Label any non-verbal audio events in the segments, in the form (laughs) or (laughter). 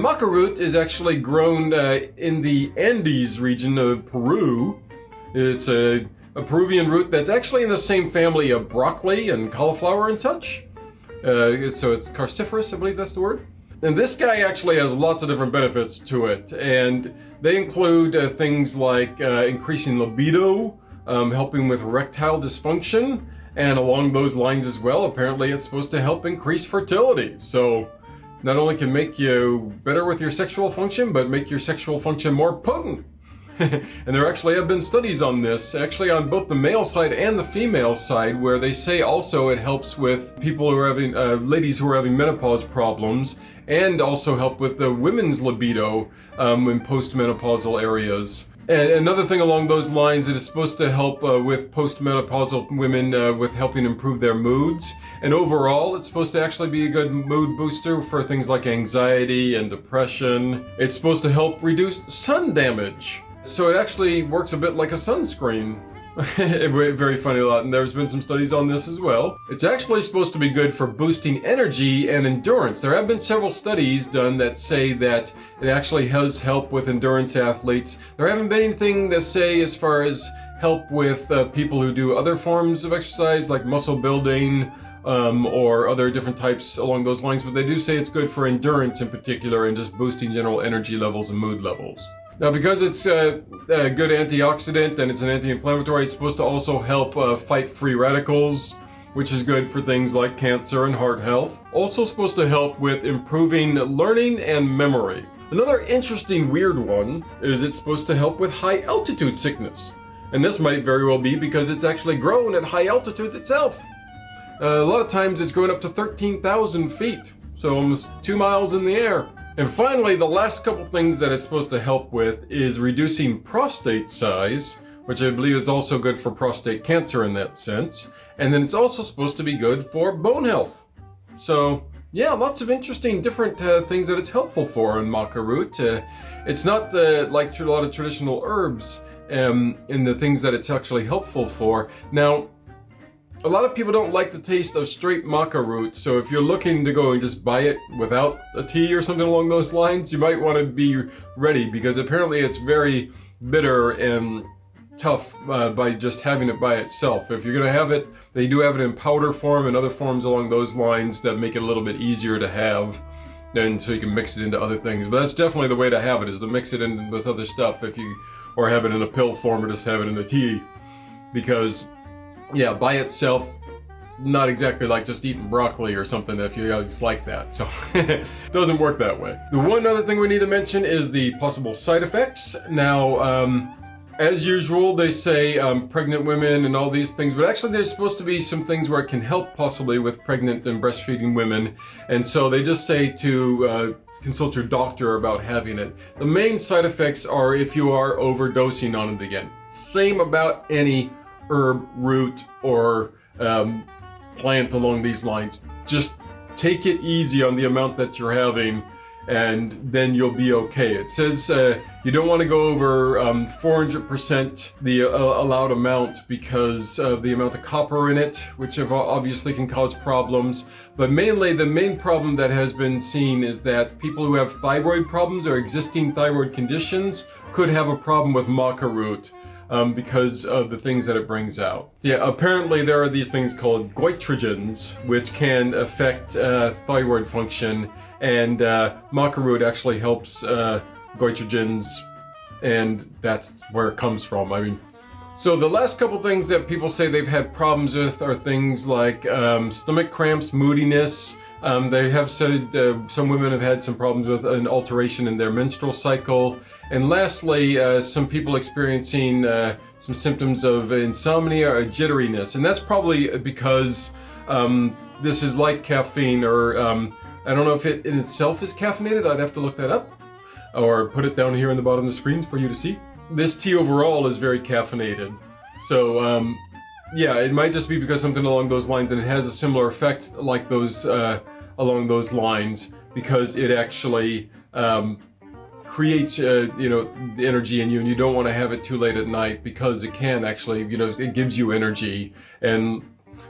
Maca root is actually grown uh, in the Andes region of Peru. It's a, a, Peruvian root that's actually in the same family of broccoli and cauliflower and such. Uh, so it's cruciferous, I believe that's the word. And this guy actually has lots of different benefits to it, and they include uh, things like uh, increasing libido, um, helping with erectile dysfunction, and along those lines as well, apparently it's supposed to help increase fertility. So not only can make you better with your sexual function, but make your sexual function more potent. (laughs) and there actually have been studies on this, actually on both the male side and the female side, where they say also it helps with people who are having, uh, ladies who are having menopause problems, and also help with the women's libido um, in postmenopausal areas. And another thing along those lines, it is supposed to help uh, with postmenopausal women uh, with helping improve their moods. And overall, it's supposed to actually be a good mood booster for things like anxiety and depression. It's supposed to help reduce sun damage. So it actually works a bit like a sunscreen. (laughs) Very funny lot, and there's been some studies on this as well. It's actually supposed to be good for boosting energy and endurance. There have been several studies done that say that it actually has help with endurance athletes. There haven't been anything that say as far as help with uh, people who do other forms of exercise like muscle building um, or other different types along those lines, but they do say it's good for endurance in particular and just boosting general energy levels and mood levels. Now, because it's a, a good antioxidant and it's an anti-inflammatory, it's supposed to also help uh, fight free radicals, which is good for things like cancer and heart health. Also supposed to help with improving learning and memory. Another interesting weird one is it's supposed to help with high altitude sickness. And this might very well be because it's actually grown at high altitudes itself. Uh, a lot of times it's grown up to 13,000 feet, so almost two miles in the air. And finally, the last couple things that it's supposed to help with is reducing prostate size, which I believe is also good for prostate cancer in that sense. And then it's also supposed to be good for bone health. So, yeah, lots of interesting different uh, things that it's helpful for in maca root. Uh, it's not uh, like a lot of traditional herbs um, in the things that it's actually helpful for. Now, a lot of people don't like the taste of straight maca root, so if you're looking to go and just buy it without a tea or something along those lines, you might want to be ready because apparently it's very bitter and tough uh, by just having it by itself. If you're going to have it, they do have it in powder form and other forms along those lines that make it a little bit easier to have and so you can mix it into other things. But that's definitely the way to have it, is to mix it in with other stuff if you, or have it in a pill form or just have it in the tea. Because yeah, by itself, not exactly like just eating broccoli or something if you just like that. So (laughs) doesn't work that way. The one other thing we need to mention is the possible side effects. Now, um, as usual, they say um, pregnant women and all these things, but actually there's supposed to be some things where it can help possibly with pregnant and breastfeeding women. And so they just say to uh, consult your doctor about having it. The main side effects are if you are overdosing on it again. Same about any herb, root, or um, plant along these lines. Just take it easy on the amount that you're having and then you'll be okay. It says uh, you don't want to go over 400% um, the uh, allowed amount because of the amount of copper in it, which obviously can cause problems. But mainly the main problem that has been seen is that people who have thyroid problems or existing thyroid conditions could have a problem with maca root um, because of the things that it brings out. Yeah, apparently there are these things called goitrogens, which can affect uh, thyroid function, and uh, maca root actually helps uh, goitrogens, and that's where it comes from. I mean, so the last couple things that people say they've had problems with are things like um, stomach cramps, moodiness, um, they have said uh, some women have had some problems with an alteration in their menstrual cycle. And lastly, uh, some people experiencing uh, some symptoms of insomnia or jitteriness. And that's probably because um, this is like caffeine or um, I don't know if it in itself is caffeinated. I'd have to look that up or put it down here in the bottom of the screen for you to see. This tea overall is very caffeinated. So um, yeah, it might just be because something along those lines, and it has a similar effect like those uh, along those lines because it actually um, creates uh, you know the energy in you, and you don't want to have it too late at night because it can actually you know it gives you energy, and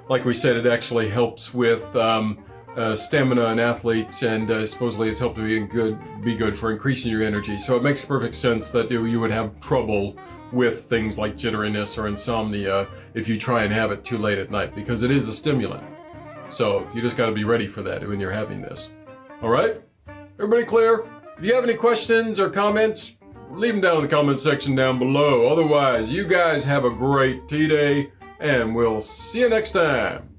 like we said, it actually helps with um, uh, stamina in athletes, and uh, supposedly it's helped to be good, be good for increasing your energy. So it makes perfect sense that you, you would have trouble with things like jitteriness or insomnia if you try and have it too late at night, because it is a stimulant. So you just got to be ready for that when you're having this. All right, everybody clear? If you have any questions or comments, leave them down in the comment section down below. Otherwise, you guys have a great tea day, and we'll see you next time.